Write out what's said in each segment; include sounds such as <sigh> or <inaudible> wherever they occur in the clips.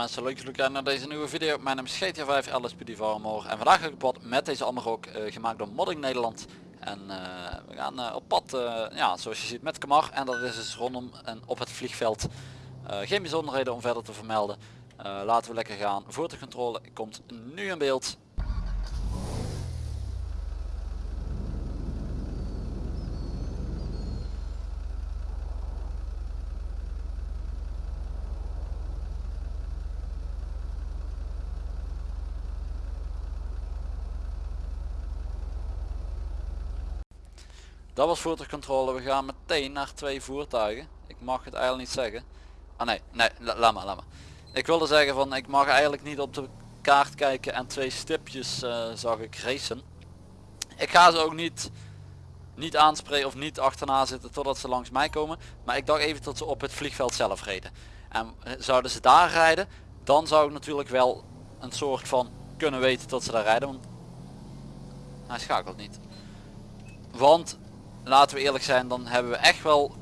mensen, leuk jullie kijken naar deze nieuwe video. Mijn naam is GTA 5 LSPD en vandaag ga ik op pad met deze Amarok uh, gemaakt door Modding Nederland. En uh, we gaan uh, op pad, ja, zoals je ziet met Kamar en dat is dus rondom en op het vliegveld. geen bijzonderheden om verder te vermelden. laten we lekker gaan. Voertuigcontrole komt nu in beeld. Dat was voertuigcontrole. We gaan meteen naar twee voertuigen. Ik mag het eigenlijk niet zeggen. Ah nee, nee, laat maar, laat maar. Ik wilde zeggen van ik mag eigenlijk niet op de kaart kijken en twee stipjes uh, zag ik racen. Ik ga ze ook niet, niet aanspreken of niet achterna zitten totdat ze langs mij komen. Maar ik dacht even tot ze op het vliegveld zelf reden. En eh, zouden ze daar rijden, dan zou ik natuurlijk wel een soort van kunnen weten dat ze daar rijden. Want hij schakelt niet. Want laten we eerlijk zijn, dan hebben we echt wel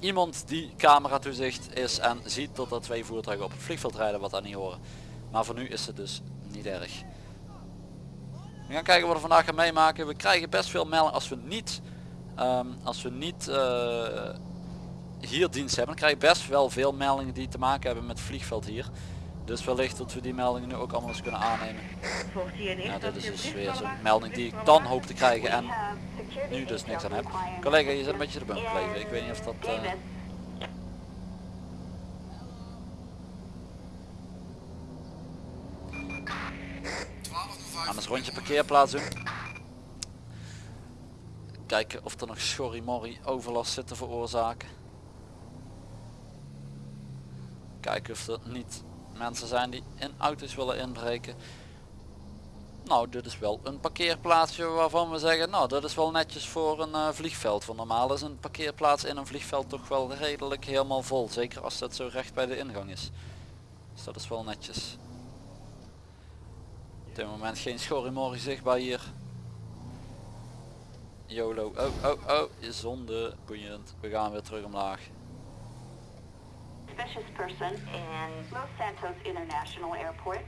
iemand die camera toezicht is en ziet dat er twee voertuigen op het vliegveld rijden wat daar niet horen. Maar voor nu is het dus niet erg. We gaan kijken wat we vandaag gaan meemaken. We krijgen best veel meldingen als we niet, ehm, als we niet uh, hier dienst hebben. Dan krijg je best wel veel meldingen die te maken hebben met het vliegveld hier. Dus wellicht dat we die meldingen nu ook allemaal eens kunnen aannemen. Ja, dit is dus weer zo'n melding die ik dan hoop te krijgen en nu dus niks aan heb. Collega, je zit een beetje de bump gebleven. Ik weet niet of dat... Uh... Aan eens rondje parkeerplaats doen. Kijken of er nog schorrimorrie overlast zit te veroorzaken. Kijken of er niet mensen zijn die in auto's willen inbreken. Nou, dit is wel een parkeerplaatsje waarvan we zeggen, nou dat is wel netjes voor een uh, vliegveld. Want normaal is een parkeerplaats in een vliegveld toch wel redelijk helemaal vol. Zeker als dat zo recht bij de ingang is. Dus dat is wel netjes. Op dit moment geen schorrimorrie zichtbaar hier. YOLO. Oh, oh, oh. Zonde. Boeiend. We gaan weer terug omlaag. person in Los Santos International Airport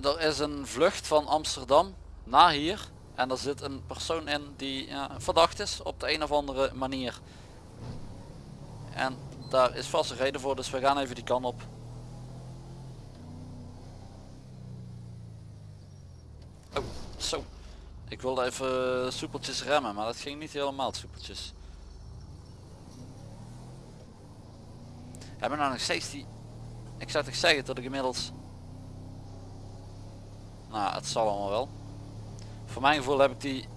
er is een vlucht van Amsterdam naar hier. En er zit een persoon in die ja, verdacht is op de een of andere manier. En daar is vast een reden voor, dus we gaan even die kant op. Oh, zo. Ik wilde even soepeltjes remmen, maar dat ging niet helemaal soepeltjes. Hebben we nou nog steeds die... Ik zou toch zeggen dat ik inmiddels nou, het zal allemaal wel. Voor mijn gevoel heb ik die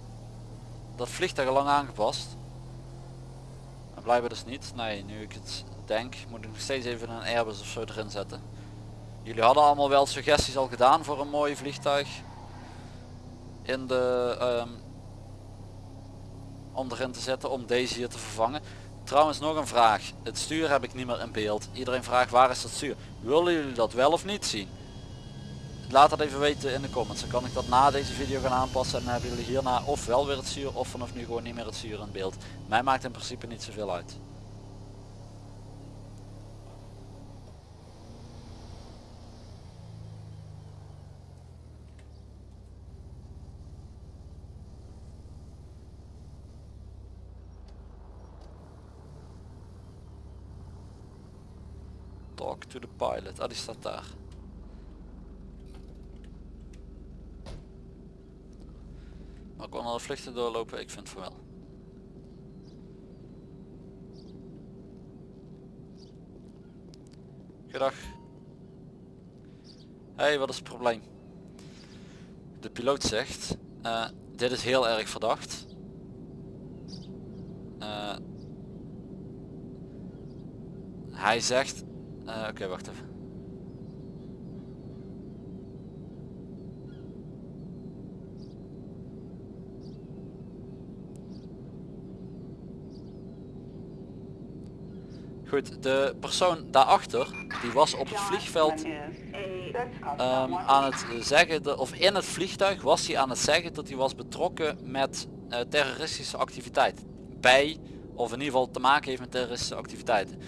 dat vliegtuig al lang aangepast. En blijven dus niet. Nee, nu ik het denk, moet ik nog steeds even een Airbus of zo erin zetten. Jullie hadden allemaal wel suggesties al gedaan voor een mooi vliegtuig. In de um, om erin te zetten om deze hier te vervangen. Trouwens nog een vraag. Het stuur heb ik niet meer in beeld. Iedereen vraagt waar is dat stuur. Willen jullie dat wel of niet zien? Laat dat even weten in de comments. Dan kan ik dat na deze video gaan aanpassen en dan hebben jullie hierna of wel weer het zuur of vanaf nu gewoon niet meer het zuur in beeld. Mij maakt in principe niet zoveel uit. Talk to the pilot. Ah, die staat daar. Maar kon alle vluchten doorlopen? Ik vind van wel. Goedag. Hey, wat is het probleem? De piloot zegt, uh, dit is heel erg verdacht. Uh, hij zegt, uh, oké wacht even. De persoon daarachter, die was op het vliegveld um, aan het zeggen, of in het vliegtuig was hij aan het zeggen dat hij was betrokken met uh, terroristische activiteit. Bij, of in ieder geval te maken heeft met terroristische activiteiten.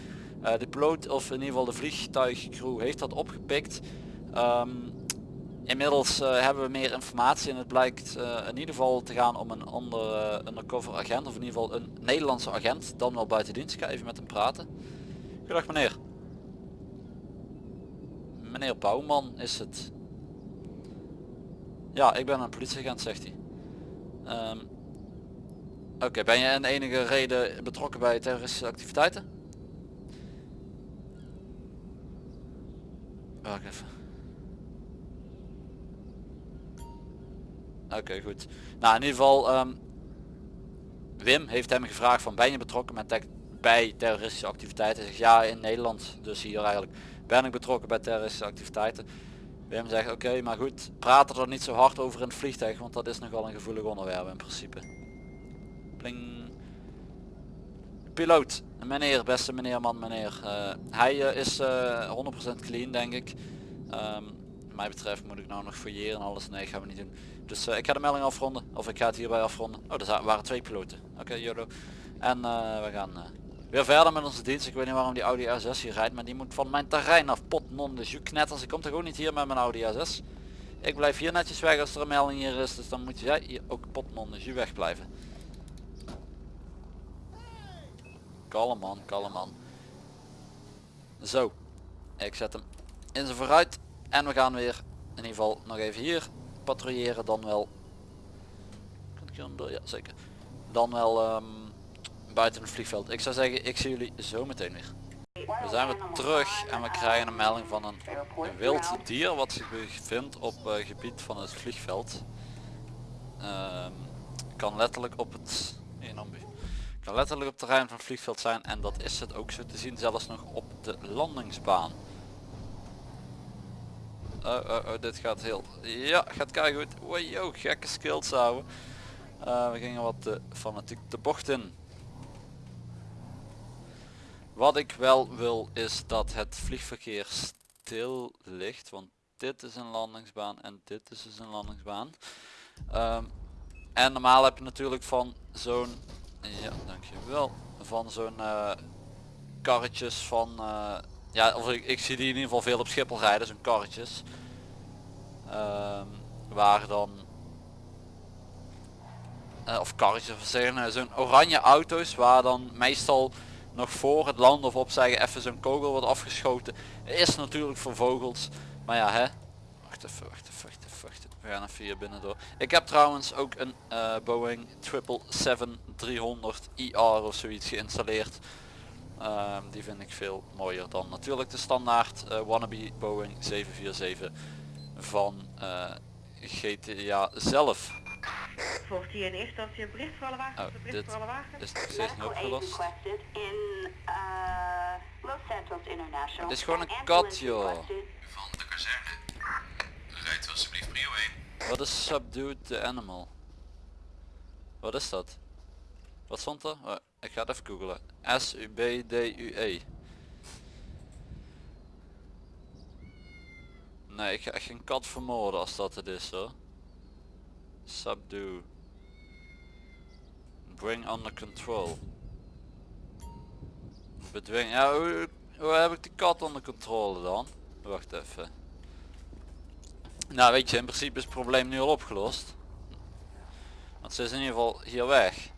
de piloot of in ieder geval de vliegtuigcrew heeft dat opgepikt. Ehm, inmiddels hebben we meer informatie en het blijkt in ieder geval te gaan om een andere undercover agent of in ieder geval een Nederlandse agent dan wel buiten dienst. Ik ga even met hem praten. Goedendag meneer. Meneer Bouwman is het. Ja, ik ben een politieagent, zegt hij. Ehm, oké, ben je in enige reden betrokken bij terroristische activiteiten? Wacht even. Oké, goed. Nou, in ieder geval, um, Wim heeft hem gevraagd van ben je betrokken met bij terroristische activiteiten? Ja, in Nederland, dus hier eigenlijk ben ik betrokken bij terroristische activiteiten. Wim zegt oké, maar goed, praat er niet zo hard over in het vliegtuig, want dat is nogal een gevoelig onderwerp in principe. Pling. Piloot, meneer, beste meneer, man, meneer. Uh, hij uh, is uh, eh, 100% clean, denk ik. Um, mij betreft moet ik nou nog fouilleren en alles. Nee, gaan we niet doen. Dus ik ga de melding afronden. Of ik ga het hierbij afronden. Oh, er waren twee piloten. Oké, okay, En we gaan Weer verder met onze dienst. Ik weet niet waarom die Audi A6 hier rijdt, maar die moet van mijn terrein af. Pot non de jus knetters. Ik kom toch ook niet hier met mijn Audi A6. Ik blijf hier netjes weg als er een melding hier is. Dus dan moet jij hier ook pot non de jus wegblijven. Kalm man, kalm man. Zo. Ik zet hem in zijn vooruit. En we gaan weer in ieder geval nog even hier patrouilleren. Dan wel. Kan ik hier door? Ja zeker. Dan wel... Um, buiten het vliegveld. Ik zou zeggen, ik zie jullie zo meteen weer. We zijn weer terug en we krijgen een melding van een, wild dier wat zich bevindt op uh, gebied van het vliegveld. Um, kan letterlijk op het kan letterlijk op het terrein van het vliegveld zijn en dat is het ook zo te zien zelfs nog op de landingsbaan. Oh, oh, oh, dit gaat heel... Ja, gaat kei goed. Wow, gekke skills houden. Uh, we gingen wat uh, fanatiek de bocht in. Wat ik wel wil is dat het vliegverkeer stil ligt. Want dit is een landingsbaan en dit is dus een landingsbaan. Um, en normaal heb je natuurlijk van zo'n... Ja, dankjewel. Van zo'n uh, karretjes van... Uh, ja, of ik, ik, zie die in ieder geval veel op Schiphol rijden, zo'n karretjes. Um, waar dan... Uh, of karretjes, of zeggen, zo'n oranje auto's waar dan meestal nog voor het land of opzeggen even zo'n kogel wordt afgeschoten. Is natuurlijk voor vogels. Maar ja hè. Wacht even, wacht even, wacht even, wacht even. We gaan even hier binnen door. Ik heb trouwens ook een uh, Boeing 777-300 IR of zoiets geïnstalleerd. Um, die vind ik veel mooier dan natuurlijk de standaard uh, wannabe Boeing 747 van uh, GTA zelf. Volgt hier in eerste instantie een bericht voor alle wagens? Oh, bericht voor alle wagens? is nog steeds niet opgelost. Het is gewoon een kat joh. Van de kazerne. Rijdt alsjeblieft prio 1. Wat is subdued the animal? Wat is dat? Wat stond er? Oh, ik ga het even googlen. S-U-B-D-U-E. Nee, ik ga echt geen kat vermoorden als dat het is hoor. Subdue. Bring under control. Bedwing. Ja, hoe, hoe heb ik die kat onder controle dan? Wacht even. Nou weet je, in principe is het probleem nu al opgelost. Want ze is in ieder geval hier weg.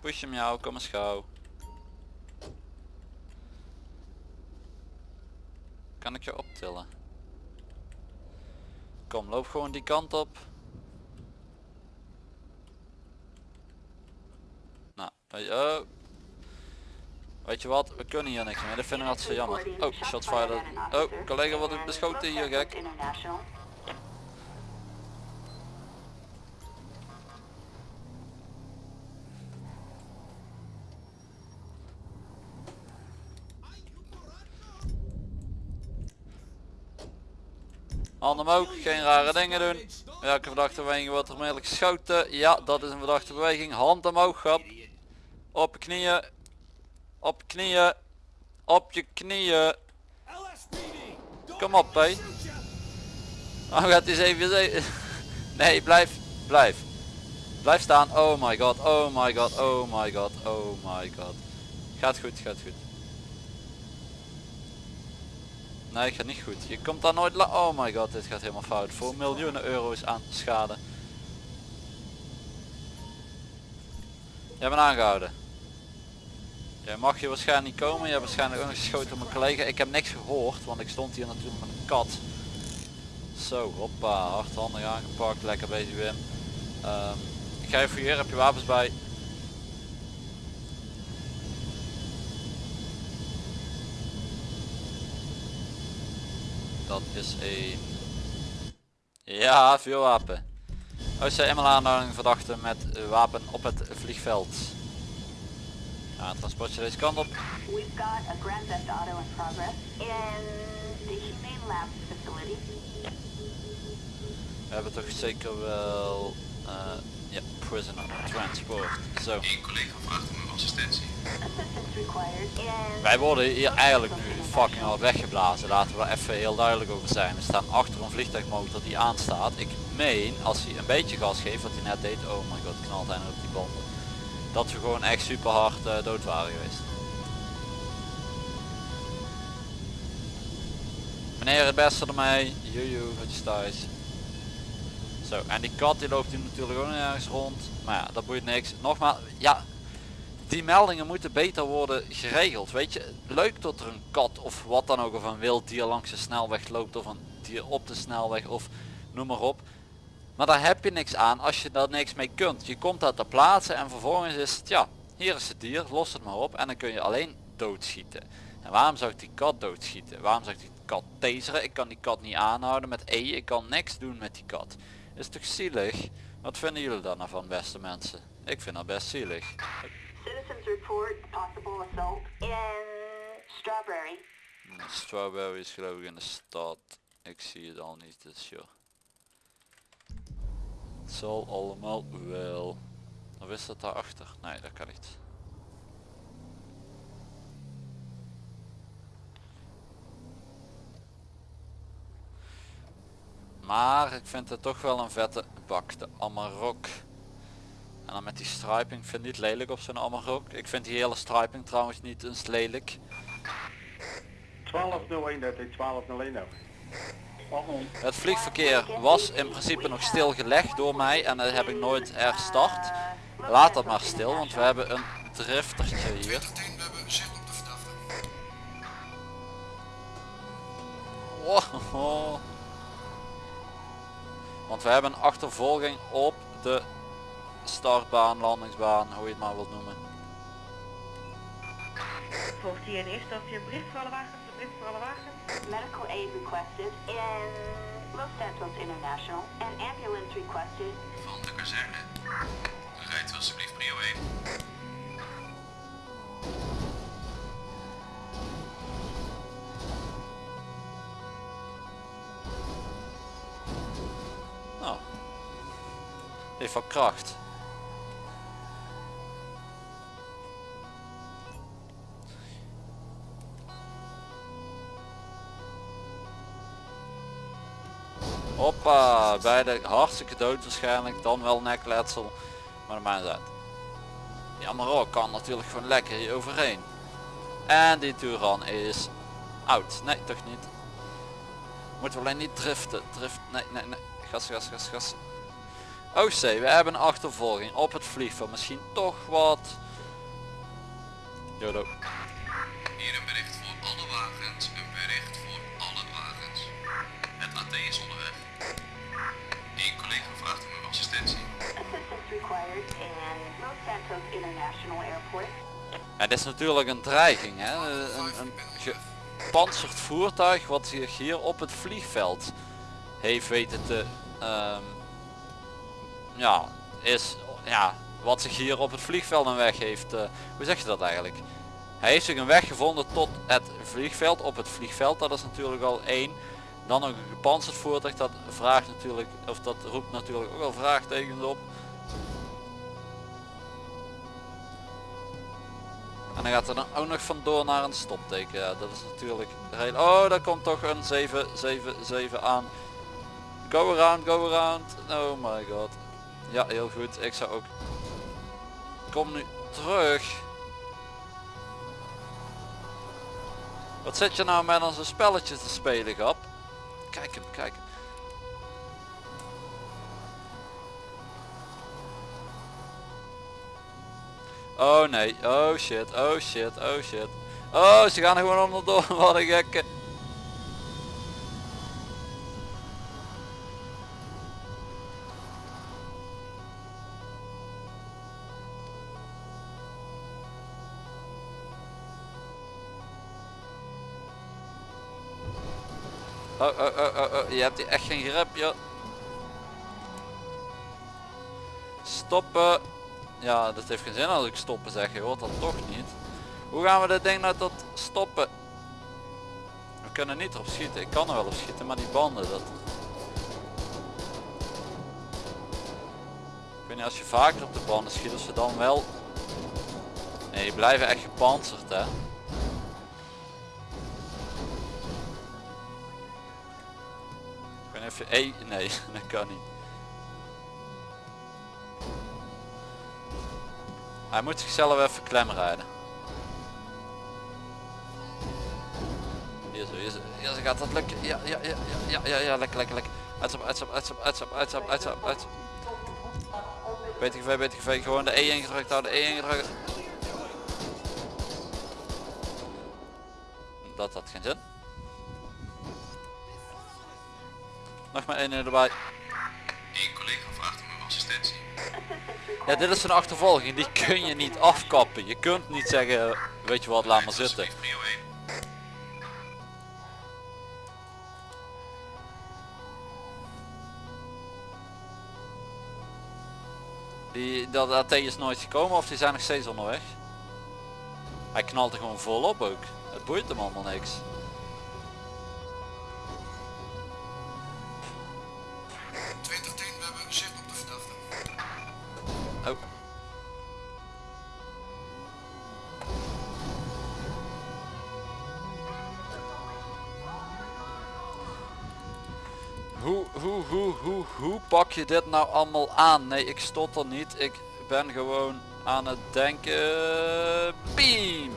Push hem jou, kom eens gauw. Kan ik je optillen? Kom, loop gewoon die kant op. Nou, oh. Weet je wat, we kunnen hier niks meer, dat vind ik altijd zo jammer. Oh, shotfire. Oh, collega wordt beschoten hier, gek. Handen omhoog, geen rare dingen doen. Welke verdachte beweging wordt er onmiddellijk geschoten? Ja, dat is een verdachte beweging. Hand omhoog, grap. Op je knieën. Op je knieën. Op je knieën. Kom op, hé. Oh, gaat hij even... <laughs> Nee, blijf. Blijf. Blijf staan. Oh my god. Oh my god. Oh my god. Oh my god. Gaat goed, gaat goed. Nee, gaat niet goed. Je komt daar nooit la... Oh my god, dit gaat helemaal fout. Voor miljoenen euro's aan schade. Jij bent aangehouden. Jij mag hier waarschijnlijk niet komen. Je hebt waarschijnlijk ook nog geschoten op mijn collega. Ik heb niks gehoord, want ik stond hier natuurlijk met een kat. Zo, hoppa, hardhandig aangepakt. Lekker bezig Wim. Ehm, ik ga even hier, heb je wapens bij? Dat is een... Ja, vuurwapen. OCML aanhouding verdachte met wapen op het vliegveld. Ja, transportje deze kant op. We've got a Grand Theft Auto in progress in the Humane Labs facility. We hebben toch zeker wel... eh, ja, prisoner transport. Zo. Eén collega vraagt om uw assistentie. Wij worden hier eigenlijk nu fucking al weggeblazen. Laten we er even heel duidelijk over zijn. We staan achter een vliegtuigmotor die aanstaat. Ik meen, als hij een beetje gas geeft, wat hij net deed, oh my god, knalt hij nog op die banden. Dat we gewoon echt super hard eh, dood waren geweest. Meneer het beste ermee. Joejoe, goedjes thuis. Zo, en die kat die loopt hier natuurlijk ook nog ergens rond. Maar ja, dat boeit niks. Nogmaals, ja, die meldingen moeten beter worden geregeld. Weet je, leuk dat er een kat of wat dan ook of een wild dier langs de snelweg loopt of een dier op de snelweg of noem maar op. Maar daar heb je niks aan als je daar niks mee kunt. Je komt dat ter plaatse en vervolgens is het ja, hier is het dier, los het maar op en dan kun je alleen doodschieten. En waarom zou ik die kat doodschieten? Waarom zou ik die kat taseren? Ik kan die kat niet aanhouden met E, ik kan niks doen met die kat. Is toch zielig? Wat vinden jullie daar nou van beste mensen? Ik vind dat best zielig. Citizens report possible assault in Strawberry. Strawberry is geloof ik in de stad. Ik zie het al niet, dus joh. Het zal allemaal wel. Of is dat daarachter? Nee, dat kan niet. Maar ik vind het toch wel een vette bak, de Amarok. En dan met die striping, ik vind het niet lelijk op zo'n Amarok. Ik vind die hele striping trouwens niet eens lelijk. 1201 dat is 1201 ook. Het vliegverkeer was in principe nog stilgelegd door mij en dat heb ik nooit herstart. Laat dat maar stil, want we hebben een driftertje hier. 10, we hebben zicht op de verdachte. Wow. We hebben een achtervolging op de startbaan, landingsbaan, hoe je het maar wilt noemen. Volgt hier in eerste instantie een bericht voor alle wagens, een bericht voor alle wagens. Medical aid requested in Los Santos International. An ambulance requested Van de kazerne. Rijdt alsjeblieft prio 1. Wat kracht. Hoppa, beide hartstikke dood waarschijnlijk, dan wel nekletsel, maar maakt niet uit. Ja, ook kan natuurlijk gewoon lekker hier overheen. En die Turan is oud. Nee, toch niet. Moeten we alleen niet driften. Drift, nee, nee, nee. Gas, gas, gas, gas. OC, we hebben een achtervolging op het vliegveld. Misschien toch wat... Jodo. Hier een bericht voor alle wagens. Een bericht voor alle wagens. Het AT is onderweg. Eén collega vraagt om uw assistentie. assistance required in Los Santos International Airport. Ja, dit is natuurlijk een dreiging. Hè? Een, een gepantserd voertuig wat zich hier op het vliegveld heeft weten te... ehm, ja, is... Ja, wat zich hier op het vliegveld een weg heeft... eh, hoe zeg je dat eigenlijk? Hij heeft zich een weg gevonden tot het vliegveld. Op het vliegveld, dat is natuurlijk al één. Dan ook een gepantserd voertuig, dat vraagt natuurlijk, of dat roept natuurlijk ook wel vraagtekens op. En dan gaat er dan ook nog vandoor naar een stopteken. Dat is natuurlijk heel... Oh, daar komt toch een 777 aan. Go around, go around. Oh my god. Ja, heel goed. Ik zou ook... Kom nu terug. Wat zit je nou met onze spelletjes te spelen, grap? Kijk hem, kijk hem. Oh nee, oh shit, oh shit, oh shit. Oh, ze gaan er gewoon onderdoor, <laughs> wat een gekke. Oh, oh, oh, oh, oh, je hebt hier echt geen grip, joh. Stoppen. Ja, dat heeft geen zin als ik stoppen zeg, je hoort dat toch niet. Hoe gaan we dit ding nou tot stoppen? We kunnen niet erop schieten. Ik kan er wel op schieten, maar die banden dat. Ik weet niet als je vaker op de banden schiet, of ze dan wel. Nee, die blijven echt gepantserd hè. Even E. Nee, <laughs> dat kan niet. Hij moet zichzelf even klem rijden. Hier zo, hier zo, hier zo gaat dat lukken. Ja, ja, ja, ja, ja, ja, lekker, lekker, lekker. Uitstap, uitstap, uitstap, uitstap, uitstap, uitstap, uitstap. BTGV, BTGV, gewoon de E ingedrukt houden, de E ingedrukt. Dat had geen zin. Nog maar één erbij. Eén collega vraagt om uw assistentie. Ja, dit is een achtervolging, die kun je niet afkappen. Je kunt niet zeggen, weet je wat, laat maar zitten. Alsjeblieft prio 1. Die, dat AT is nooit gekomen of die zijn nog steeds onderweg. Hij knalt er gewoon volop ook. Het boeit hem allemaal niks. Je dit nou allemaal aan? Nee, ik stotter niet. Ik ben gewoon aan het denken. Beam!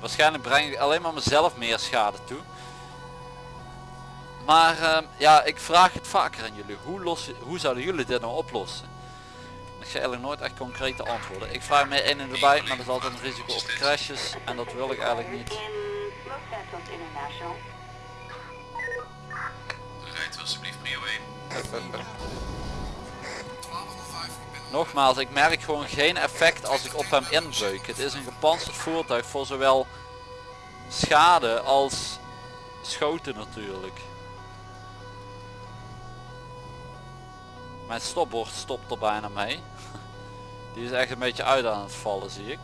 Waarschijnlijk breng ik alleen maar mezelf meer schade toe. Maar ehm, ja, ik vraag het vaker aan jullie. Hoe, lossen, hoe zouden jullie dit nou oplossen? Ik ga eigenlijk nooit echt concrete antwoorden. Ik vraag mij één en erbij, maar er is altijd een risico op crashes. En dat wil ik eigenlijk niet. Los. Rijdt u alsjeblieft prio 1. <laughs> Nogmaals, ik merk gewoon geen effect als ik op hem inbeuk. Het is een gepantserd voertuig voor zowel schade als schoten natuurlijk. Mijn stopbord stopt er bijna mee. <laughs> Die is echt een beetje uit aan het vallen zie ik.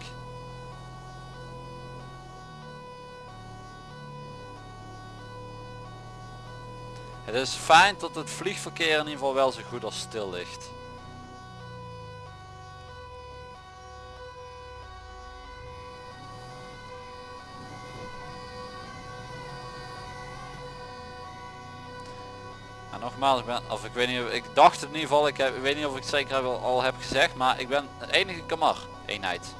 Het is fijn dat het vliegverkeer in ieder geval wel zo goed als stil ligt. Of ik weet niet, ik dacht het in ieder geval, ik, ik weet niet of ik het zeker heb- al heb gezegd, maar ik ben de enige kamar eenheid.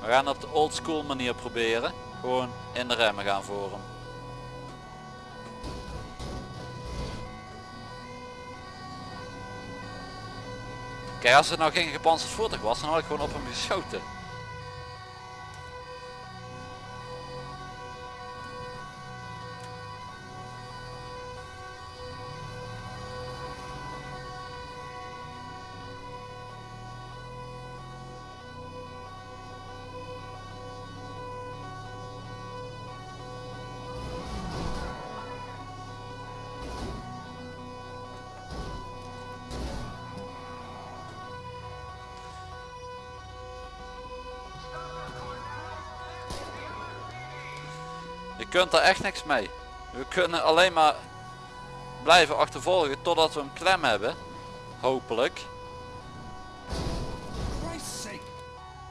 We gaan op de old school manier proberen. Gewoon in de remmen gaan voor hem. Kijk, als het nou geen gepantserd voertuig was, dan had ik gewoon op hem geschoten. Kunt er echt niks mee. We kunnen alleen maar blijven achtervolgen totdat we hem klem hebben. Hopelijk.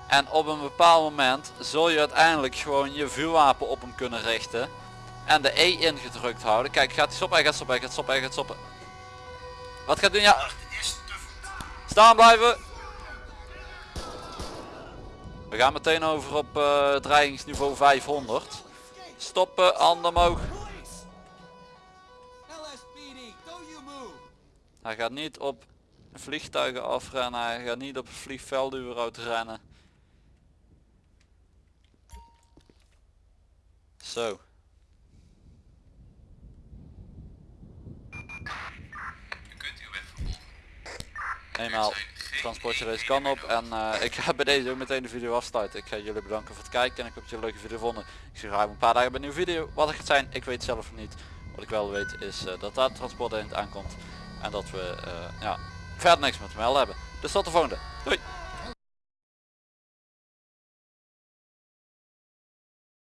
En op een bepaald moment zul je uiteindelijk gewoon je vuurwapen op hem kunnen richten. En de E ingedrukt houden. Kijk, gaat hij stoppen? Hij gaat stoppen, hij gaat stoppen, hij gaat stoppen. Wat gaat doen? Ja. Staan blijven. We gaan meteen over op eh, dreigingsniveau 500. Stoppen, handen omhoog. Hij gaat niet op vliegtuigen afrennen, hij gaat niet op het vliegveld überhaupt rennen. Zo. U kunt uw weg vervolgen. Eenmaal transportje deze kan op en eh, ik ga bij deze ook meteen de video afsluiten. Ik ga jullie bedanken voor het kijken en ik hoop dat jullie een leuke video vonden. Ik zie graag een paar dagen bij een nieuwe video. Wat het gaat zijn, ik weet zelf niet. Wat ik wel weet is eh, dat daar het transport eind aankomt en dat we eh, ja, verder niks meer te melden hebben. Dus tot de volgende. Doei!